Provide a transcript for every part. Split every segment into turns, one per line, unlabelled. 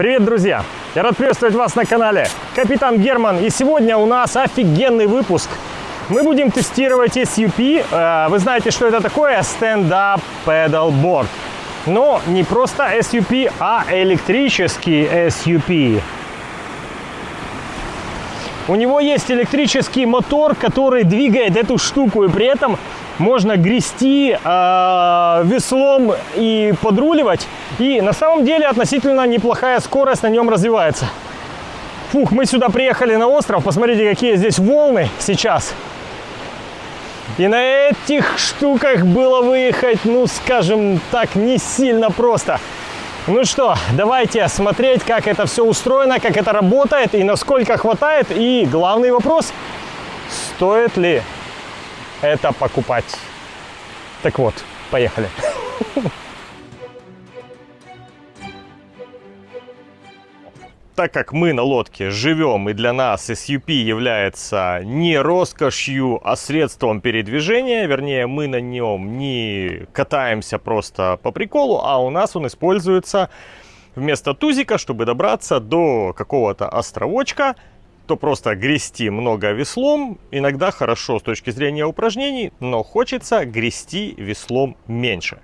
Привет, друзья! Я рад приветствовать вас на канале Капитан Герман. И сегодня у нас офигенный выпуск. Мы будем тестировать SUP. Э, вы знаете, что это такое? Stand-Up Pedal Board. Но не просто SUP, а электрический SUP. У него есть электрический мотор, который двигает эту штуку, и при этом можно грести э, веслом и подруливать. И на самом деле относительно неплохая скорость на нем развивается. Фух, мы сюда приехали на остров, посмотрите, какие здесь волны сейчас. И на этих штуках было выехать, ну, скажем так, не сильно просто. Ну что, давайте смотреть, как это все устроено, как это работает и насколько хватает. И главный вопрос, стоит ли это покупать. Так вот, поехали. так как мы на лодке живем и для нас SUP является не роскошью, а средством передвижения, вернее мы на нем не катаемся просто по приколу, а у нас он используется вместо тузика, чтобы добраться до какого-то островочка, то просто грести много веслом иногда хорошо с точки зрения упражнений, но хочется грести веслом меньше.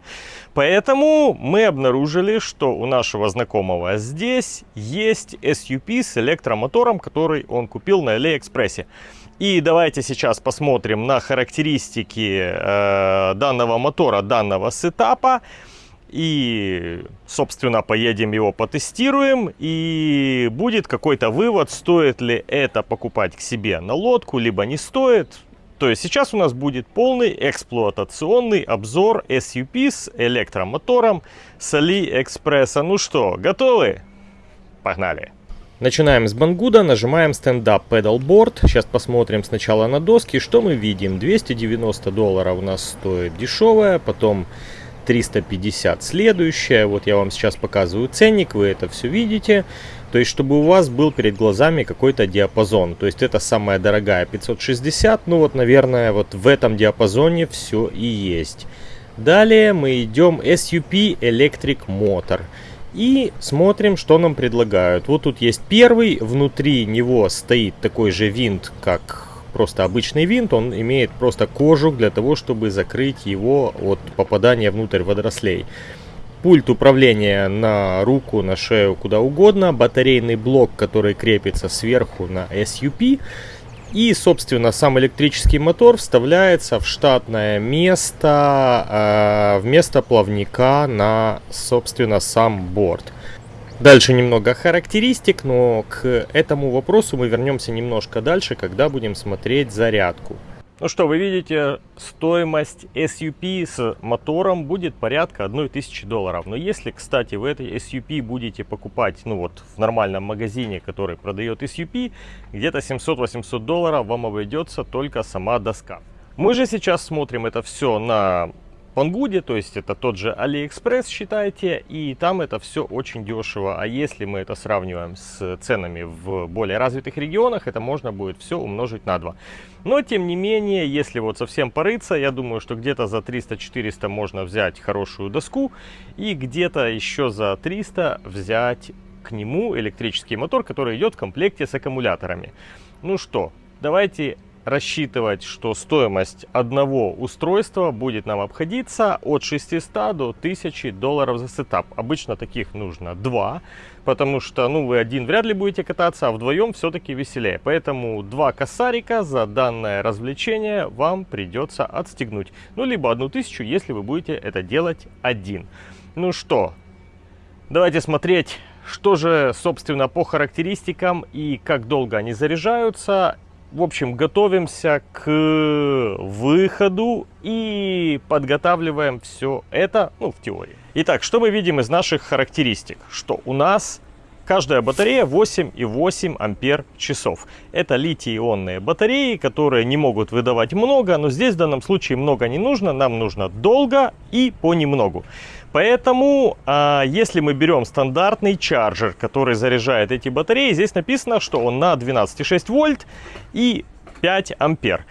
Поэтому мы обнаружили, что у нашего знакомого здесь есть SUP с электромотором, который он купил на Алиэкспрессе. И давайте сейчас посмотрим на характеристики э, данного мотора, данного сетапа. И, собственно, поедем его потестируем. И будет какой-то вывод, стоит ли это покупать к себе на лодку, либо не стоит. То есть сейчас у нас будет полный эксплуатационный обзор SUP с электромотором с AliExpress. Ну что, готовы? Погнали! Начинаем с Бангуда, нажимаем Stand Up Pedal Board. Сейчас посмотрим сначала на доски, что мы видим. 290 долларов у нас стоит дешевая, потом 350 следующая. Вот я вам сейчас показываю ценник, вы это все видите. То есть, чтобы у вас был перед глазами какой-то диапазон. То есть, это самая дорогая 560. Ну вот, наверное, вот в этом диапазоне все и есть. Далее мы идем SUP Electric Motor. И смотрим, что нам предлагают. Вот тут есть первый, внутри него стоит такой же винт, как просто обычный винт, он имеет просто кожух для того, чтобы закрыть его от попадания внутрь водорослей. Пульт управления на руку, на шею, куда угодно. Батарейный блок, который крепится сверху на SUP. И, собственно, сам электрический мотор вставляется в штатное место, э, вместо плавника на, собственно, сам борт. Дальше немного характеристик, но к этому вопросу мы вернемся немножко дальше, когда будем смотреть зарядку. Ну что, вы видите, стоимость SUP с мотором будет порядка 1000 долларов. Но если, кстати, вы этой SUP будете покупать, ну вот, в нормальном магазине, который продает SUP, где-то 700-800 долларов вам обойдется только сама доска. Мы же сейчас смотрим это все на Banggood е, то есть это тот же Алиэкспресс, считайте, и там это все очень дешево. А если мы это сравниваем с ценами в более развитых регионах, это можно будет все умножить на 2. Но, тем не менее, если вот совсем порыться, я думаю, что где-то за 300-400 можно взять хорошую доску, и где-то еще за 300 взять к нему электрический мотор, который идет в комплекте с аккумуляторами. Ну что, давайте рассчитывать, что стоимость одного устройства будет нам обходиться от 600 до 1000 долларов за сетап. Обычно таких нужно два, потому что ну, вы один вряд ли будете кататься, а вдвоем все-таки веселее. Поэтому два косарика за данное развлечение вам придется отстегнуть. Ну, либо одну тысячу, если вы будете это делать один. Ну что, давайте смотреть что же, собственно, по характеристикам и как долго они заряжаются в общем, готовимся к выходу и подготавливаем все это, ну, в теории. Итак, что мы видим из наших характеристик? Что у нас каждая батарея 8,8 ампер часов. Это литий-ионные батареи, которые не могут выдавать много, но здесь в данном случае много не нужно, нам нужно долго и понемногу. Поэтому, а, если мы берем стандартный чарджер, который заряжает эти батареи, здесь написано, что он на 12,6 вольт и 5 ампер.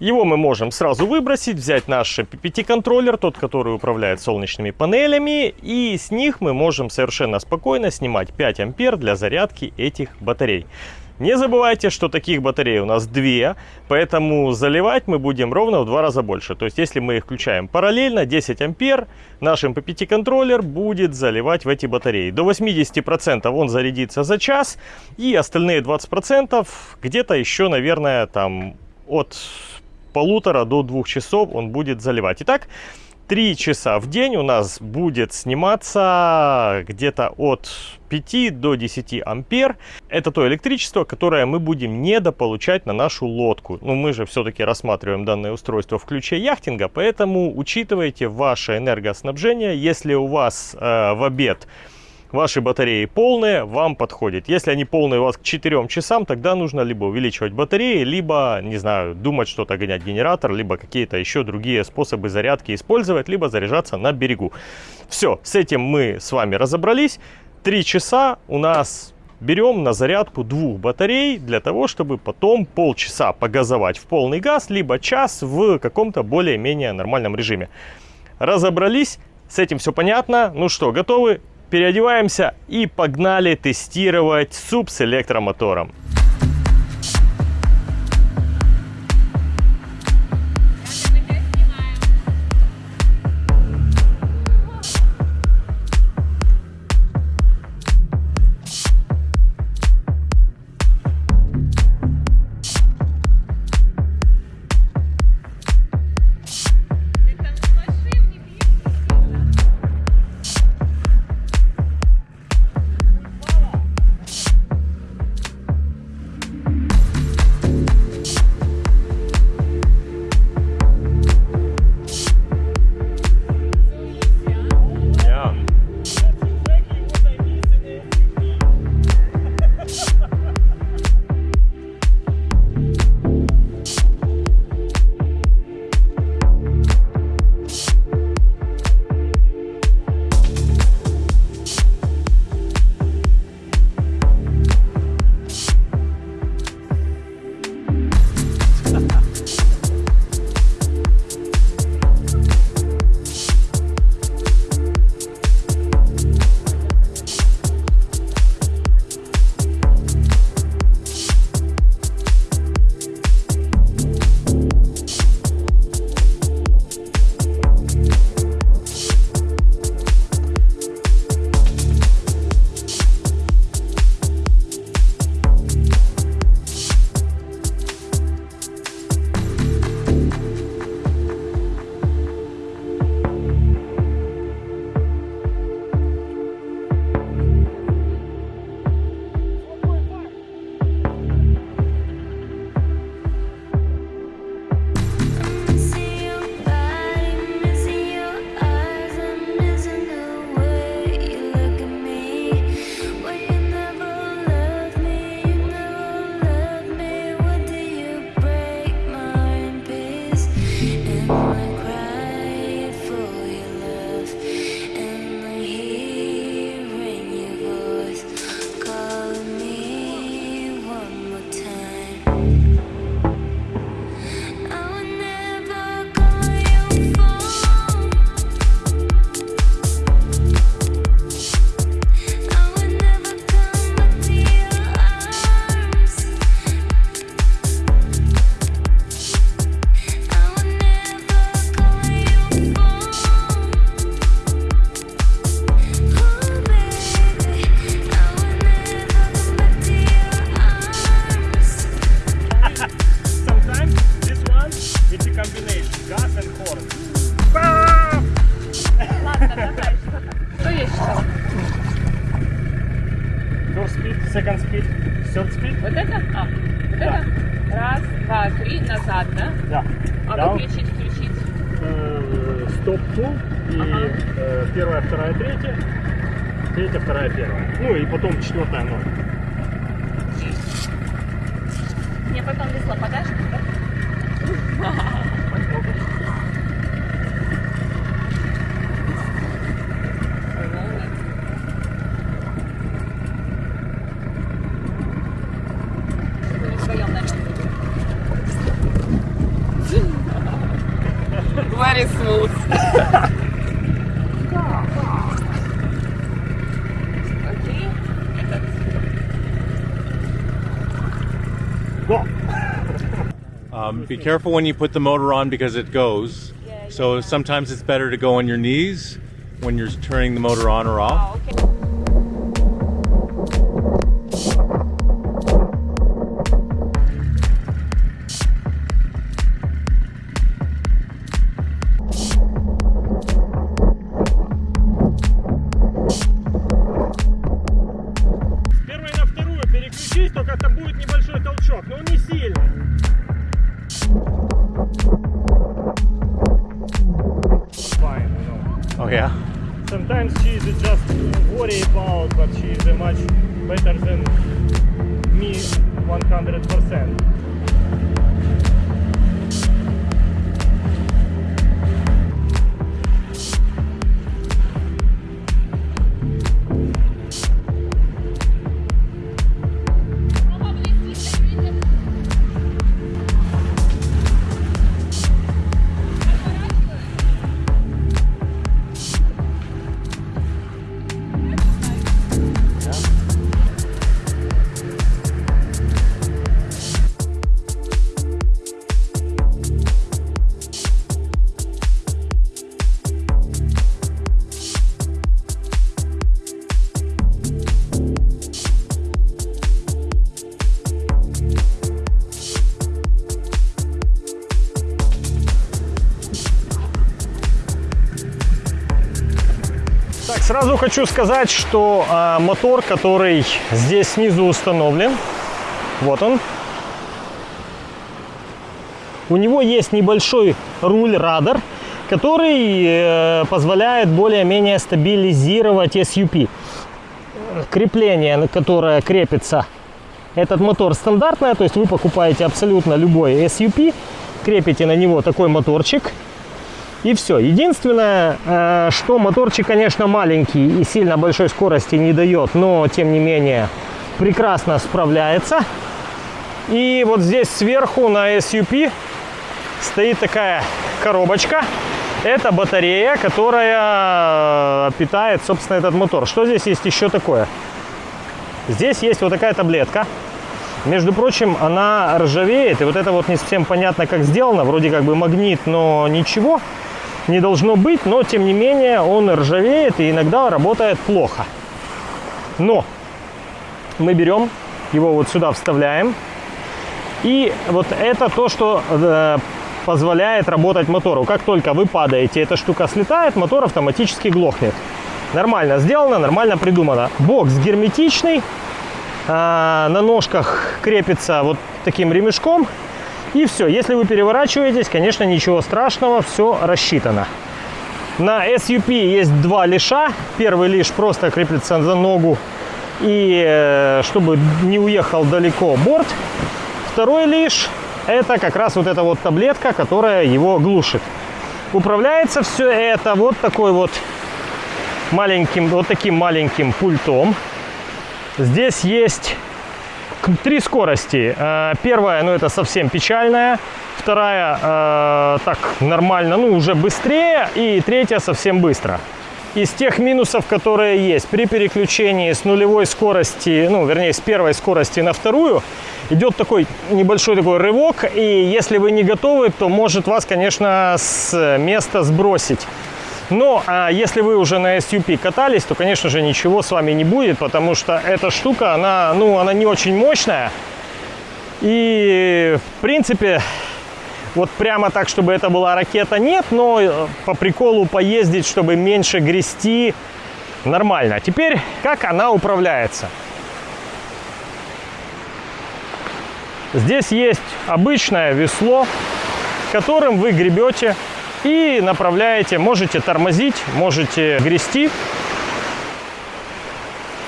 Его мы можем сразу выбросить, взять наш PPT-контроллер, тот, который управляет солнечными панелями, и с них мы можем совершенно спокойно снимать 5 ампер для зарядки этих батарей. Не забывайте, что таких батарей у нас две, поэтому заливать мы будем ровно в два раза больше. То есть, если мы их включаем параллельно, 10 ампер, наш MPPT контроллер будет заливать в эти батареи. До 80% он зарядится за час, и остальные 20% где-то еще, наверное, там от полутора до двух часов он будет заливать. Итак, 3 часа в день у нас будет сниматься где-то от 5 до 10 ампер. Это то электричество, которое мы будем недополучать на нашу лодку. Но мы же все-таки рассматриваем данное устройство в ключе яхтинга, поэтому учитывайте ваше энергоснабжение. Если у вас э, в обед ваши батареи полные, вам подходит. Если они полные у вас к 4 часам, тогда нужно либо увеличивать батареи, либо, не знаю, думать что-то гонять генератор, либо какие-то еще другие способы зарядки использовать, либо заряжаться на берегу. Все, с этим мы с вами разобрались. 3 часа у нас берем на зарядку двух батарей для того, чтобы потом полчаса погазовать в полный газ, либо час в каком-то более-менее нормальном режиме. Разобрались, с этим все понятно. Ну что, готовы? Переодеваемся и погнали тестировать суп с электромотором.
Second speed, third speed. Вот это? А, вот да. это? Раз, два, три, назад, да? Да. А Down. выключить, включить? Э, стоп э, ту и ага. э, первая, вторая,
третья. Третья,
вторая, первая. Ну и потом четвертая ноль. Be careful when you put the motor on because
it goes.
So sometimes it's better to go on your knees when you're turning the motor on or off. Сразу хочу сказать, что а, мотор, который здесь снизу установлен, вот он. У него есть небольшой руль-радар, который э, позволяет более-менее стабилизировать SUP. Крепление, на которое крепится этот мотор стандартное, то есть вы покупаете абсолютно любой SUP, крепите на него такой моторчик, и все. Единственное, э, что моторчик, конечно, маленький и сильно большой скорости не дает, но тем не менее прекрасно справляется. И вот здесь сверху на SUP стоит такая коробочка. Это батарея, которая питает, собственно, этот мотор. Что здесь есть еще такое? Здесь есть вот такая таблетка. Между прочим, она ржавеет. И вот это вот не совсем понятно, как сделано. Вроде как бы магнит, но ничего не должно быть. Но, тем не менее, он ржавеет и иногда работает плохо. Но мы берем его вот сюда вставляем. И вот это то, что э, позволяет работать мотору. Как только вы падаете, эта штука слетает, мотор автоматически глохнет. Нормально сделано, нормально придумано. Бокс герметичный, а, на ножках крепится вот таким ремешком. И все. Если вы переворачиваетесь, конечно, ничего страшного, все рассчитано. На SUP есть два лиша. Первый лиш просто крепится за ногу, и э, чтобы не уехал далеко борт. Второй лиш это как раз вот эта вот таблетка, которая его глушит. Управляется все это вот такой вот маленьким, вот таким маленьким пультом. Здесь есть три скорости. Э, Первая, ну это совсем печальная. Вторая, э, так, нормально, ну уже быстрее. И третья совсем быстро. Из тех минусов, которые есть при переключении с нулевой скорости, ну, вернее, с первой скорости на вторую, идет такой небольшой такой рывок, и если вы не готовы, то может вас, конечно, с места сбросить. Но а, если вы уже на SUP катались, то, конечно же, ничего с вами не будет, потому что эта штука, она, ну, она не очень мощная. И, в принципе, вот прямо так, чтобы это была ракета, нет, но э, по приколу поездить, чтобы меньше грести, нормально. Теперь, как она управляется? Здесь есть обычное весло, которым вы гребете и направляете. Можете тормозить, можете грести.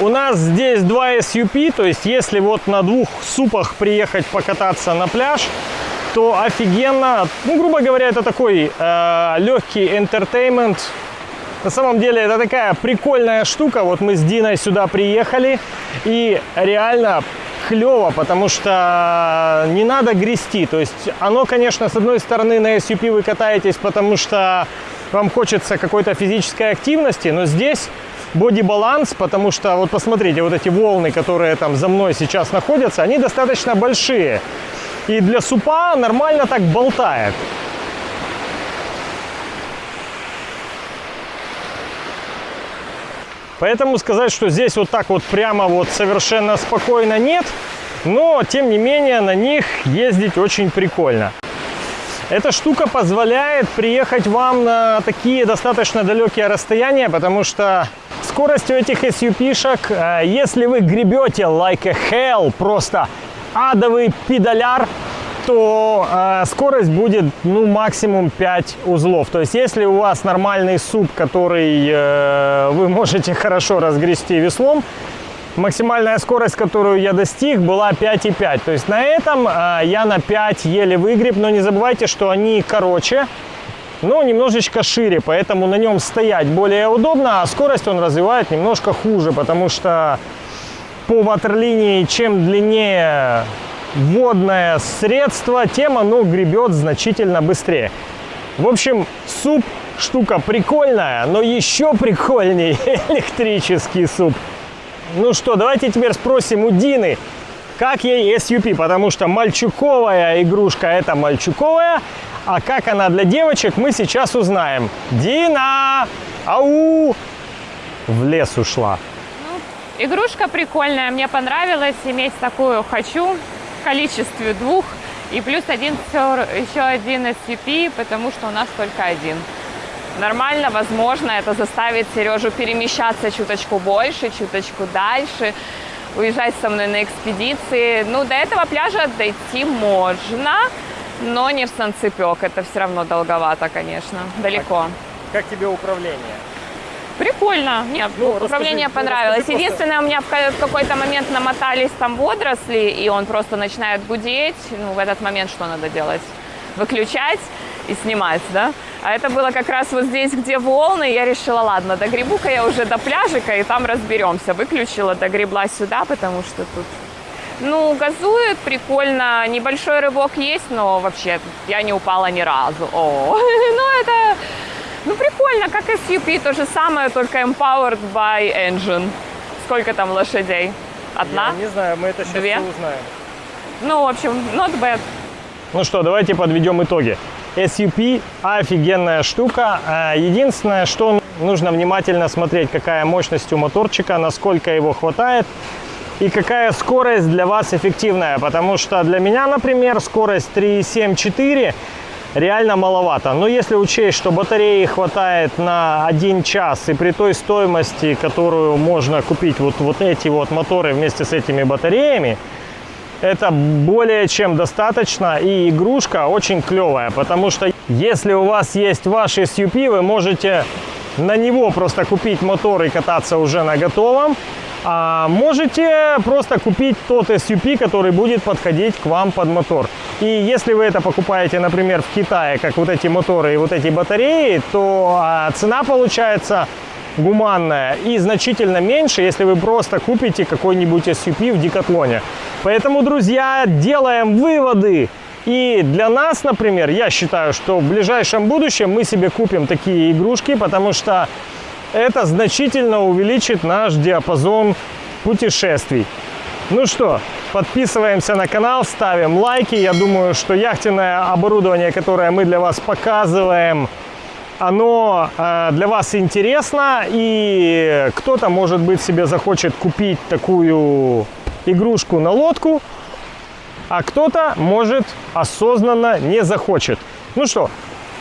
У нас здесь два SUP, то есть если вот на двух супах приехать покататься на пляж, то офигенно. Ну, грубо говоря, это такой э, легкий entertainment. На самом деле это такая прикольная штука. Вот мы с Диной сюда приехали и реально клево, потому что не надо грести. То есть оно, конечно, с одной стороны на SUP вы катаетесь, потому что вам хочется какой-то физической активности, но здесь боди-баланс, потому что вот посмотрите, вот эти волны, которые там за мной сейчас находятся, они достаточно большие. И для супа нормально так болтает. Поэтому сказать, что здесь вот так вот прямо вот совершенно спокойно нет. Но, тем не менее, на них ездить очень прикольно. Эта штука позволяет приехать вам на такие достаточно далекие расстояния, потому что скорость у этих SUP-шек, э, если вы гребете like a hell, просто адовый педаляр, то э, скорость будет ну максимум 5 узлов. То есть если у вас нормальный суп, который э, вы можете хорошо разгрести веслом, максимальная скорость, которую я достиг, была 5,5. То есть на этом э, я на 5 еле выгреб, но не забывайте, что они короче, но немножечко шире, поэтому на нем стоять более удобно, а скорость он развивает немножко хуже, потому что по ватерлинии чем длиннее водное средство, тем оно гребет значительно быстрее. В общем, суп штука прикольная, но еще прикольнее электрический суп. Ну что, давайте теперь спросим у Дины, как ей SUP, потому что мальчуковая игрушка это мальчуковая, а как она для девочек, мы сейчас узнаем. Дина! Ау! В лес ушла.
Игрушка прикольная, мне понравилось иметь такую хочу в количестве двух. И плюс один еще один SCP, потому что у нас только один. Нормально, возможно, это заставит Сережу перемещаться чуточку больше, чуточку дальше, уезжать со мной на экспедиции. Ну, до этого пляжа дойти можно, но не в Санцепек. Это все равно долговато, конечно, далеко.
Как тебе управление?
Прикольно. Нет,
Ну,
управление
расскажи,
понравилось.
расскажи.
Единственное, у меня в ка- в какой-то момент намотались там водоросли, и он просто начинает гудеть. Ну, в этот момент что надо делать? Выключать и снимать, да? А это было как раз вот здесь, где волны. Я решила, ладно, догребу-ка я уже до пляжика, и там разберемся. Выключила, догребла сюда, потому что тут ну, газует прикольно. Небольшой рывок есть, но вообще я не упала ни разу. О, ну это, ну прикольно, как SUP, то же самое, только empowered by engine. Сколько там лошадей? Одна?
не знаю, мы это сейчас
Две?
узнаем.
Ну, в общем, not bad.
Ну что, давайте подведем итоги. SUP офигенная штука. А, Единственное, что нужно внимательно смотреть, какая мощность у моторчика, насколько его хватает и какая скорость для вас эффективная. Потому что для меня, например, скорость 3,7-4 реально маловато. Но если учесть, что батареи хватает на 1 час и при той стоимости, которую можно купить вот, вот эти вот моторы вместе с этими батареями, это более чем достаточно и игрушка очень клевая, потому что если у вас есть ваш SUP, вы можете на него просто купить мотор и кататься уже на готовом, а можете просто купить тот SUP, который будет подходить к вам под мотор. И если вы это покупаете, например, в Китае, как вот эти моторы и вот эти батареи, то а, цена получается гуманная и значительно меньше, если вы просто купите какой-нибудь SUP в Декатлоне. Поэтому, друзья, делаем выводы. И для нас, например, я считаю, что в ближайшем будущем мы себе купим такие игрушки, потому что это значительно увеличит наш диапазон путешествий. Ну что, подписываемся на канал, ставим лайки. Я думаю, что яхтенное оборудование, которое мы для вас показываем, оно э, для вас интересно, и кто-то, может быть, себе захочет купить такую игрушку на лодку, а кто-то, может, осознанно не захочет. Ну что,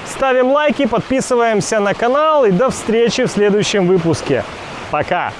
ставим лайки, подписываемся на канал, и до встречи в следующем выпуске. Пока!